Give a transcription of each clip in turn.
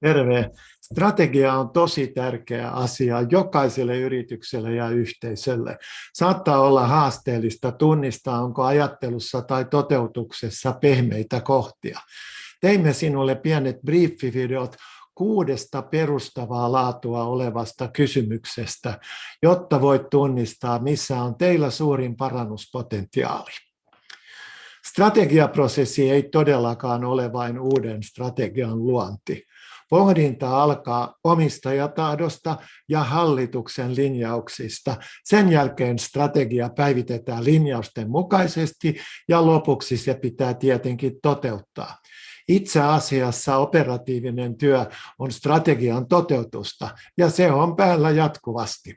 Terve. Strategia on tosi tärkeä asia jokaiselle yritykselle ja yhteisölle. Saattaa olla haasteellista tunnistaa, onko ajattelussa tai toteutuksessa pehmeitä kohtia. Teimme sinulle pienet briefivideot kuudesta perustavaa laatua olevasta kysymyksestä, jotta voit tunnistaa, missä on teillä suurin parannuspotentiaali. Strategiaprosessi ei todellakaan ole vain uuden strategian luonti. Pohdinta alkaa omistajatahdosta ja hallituksen linjauksista. Sen jälkeen strategia päivitetään linjausten mukaisesti ja lopuksi se pitää tietenkin toteuttaa. Itse asiassa operatiivinen työ on strategian toteutusta ja se on päällä jatkuvasti.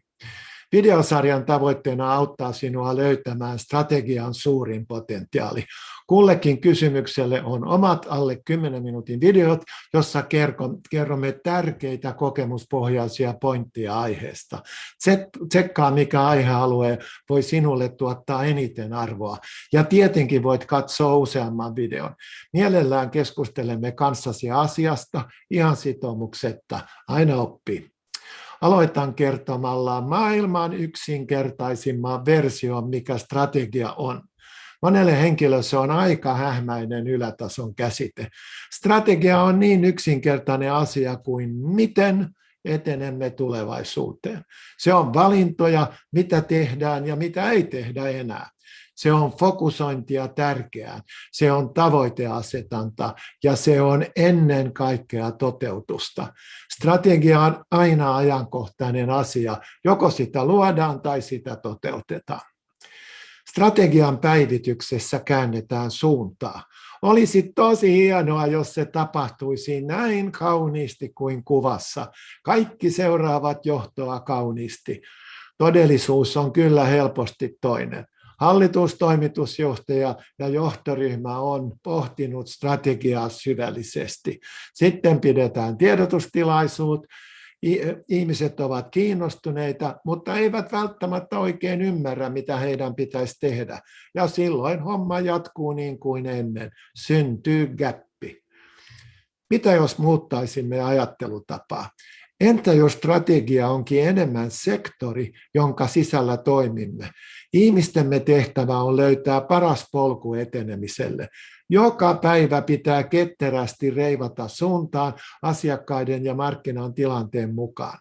Videosarjan tavoitteena auttaa sinua löytämään strategian suurin potentiaali. Kullekin kysymykselle on omat alle 10 minuutin videot, jossa kerromme tärkeitä kokemuspohjaisia pointteja aiheesta. Tsekkaa, mikä aihealue voi sinulle tuottaa eniten arvoa. Ja tietenkin voit katsoa useamman videon. Mielellään keskustelemme kanssasi asiasta ihan sitoumuksetta. Aina oppii. Aloitan kertomalla maailman yksinkertaisimman version, mikä strategia on. Monelle henkilölle se on aika hähmäinen ylätason käsite. Strategia on niin yksinkertainen asia kuin miten etenemme tulevaisuuteen. Se on valintoja, mitä tehdään ja mitä ei tehdä enää. Se on fokusointia tärkeää, se on tavoiteasetanta ja se on ennen kaikkea toteutusta. Strategia on aina ajankohtainen asia, joko sitä luodaan tai sitä toteutetaan. Strategian päivityksessä käännetään suuntaa. Olisi tosi hienoa, jos se tapahtuisi näin kauniisti kuin kuvassa. Kaikki seuraavat johtoa kauniisti. Todellisuus on kyllä helposti toinen. Hallitus, toimitusjohtaja ja johtoryhmä on pohtinut strategiaa syvällisesti. Sitten pidetään tiedotustilaisuus, ihmiset ovat kiinnostuneita, mutta eivät välttämättä oikein ymmärrä, mitä heidän pitäisi tehdä. Ja silloin homma jatkuu niin kuin ennen. Syntyy gäppi. Mitä jos muuttaisimme ajattelutapaa? Entä jos strategia onkin enemmän sektori, jonka sisällä toimimme? Ihmistemme tehtävä on löytää paras polku etenemiselle. Joka päivä pitää ketterästi reivata suuntaan asiakkaiden ja markkinan tilanteen mukaan.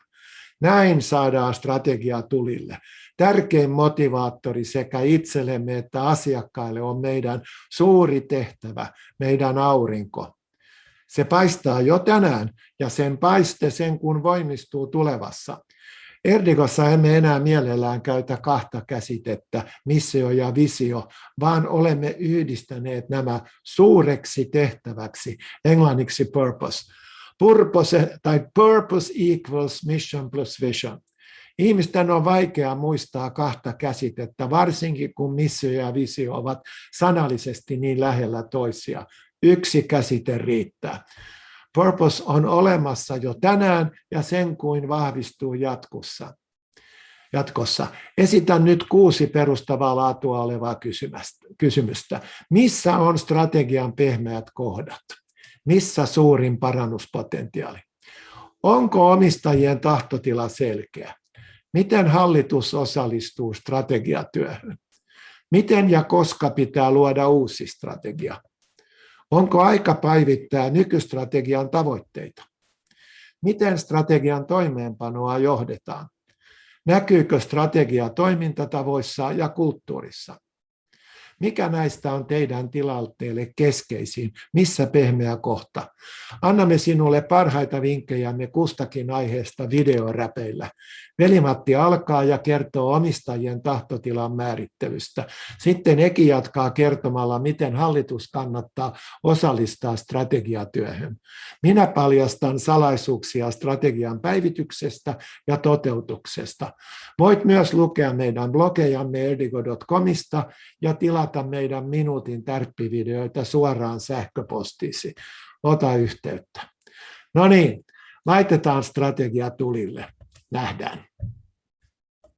Näin saadaan strategia tulille. Tärkein motivaattori sekä itsellemme että asiakkaille on meidän suuri tehtävä, meidän aurinko. Se paistaa jo tänään ja sen paiste sen kun voimistuu tulevassa. Erdikossa emme enää mielellään käytä kahta käsitettä, missio ja visio, vaan olemme yhdistäneet nämä suureksi tehtäväksi, englanniksi purpose. Purpose, tai purpose equals mission plus vision. Ihmisten on vaikea muistaa kahta käsitettä, varsinkin kun missio ja visio ovat sanallisesti niin lähellä toisia. Yksi käsite riittää. Purpose on olemassa jo tänään ja sen kuin vahvistuu jatkossa. Jatkossa. Esitän nyt kuusi perustavaa laatua olevaa kysymystä. Missä on strategian pehmeät kohdat? Missä suurin parannuspotentiaali? Onko omistajien tahtotila selkeä? Miten hallitus osallistuu strategiatyöhön? Miten ja koska pitää luoda uusi strategia? Onko aika päivittää nykystrategian tavoitteita? Miten strategian toimeenpanoa johdetaan? Näkyykö strategia toimintatavoissa ja kulttuurissa? Mikä näistä on teidän tilanteelle keskeisin? Missä pehmeä kohta? Annamme sinulle parhaita vinkkejämme kustakin aiheesta videoräpeillä. Velimatti alkaa ja kertoo omistajien tahtotilan määrittelystä. Sitten Eki jatkaa kertomalla, miten hallitus kannattaa osallistaa strategiatyöhön. Minä paljastan salaisuuksia strategian päivityksestä ja toteutuksesta. Voit myös lukea meidän blogejamme erdigo.comista ja tilata meidän minuutin tärppivideoita suoraan sähköpostiisi. Ota yhteyttä. No niin, laitetaan strategia tulille nähdään.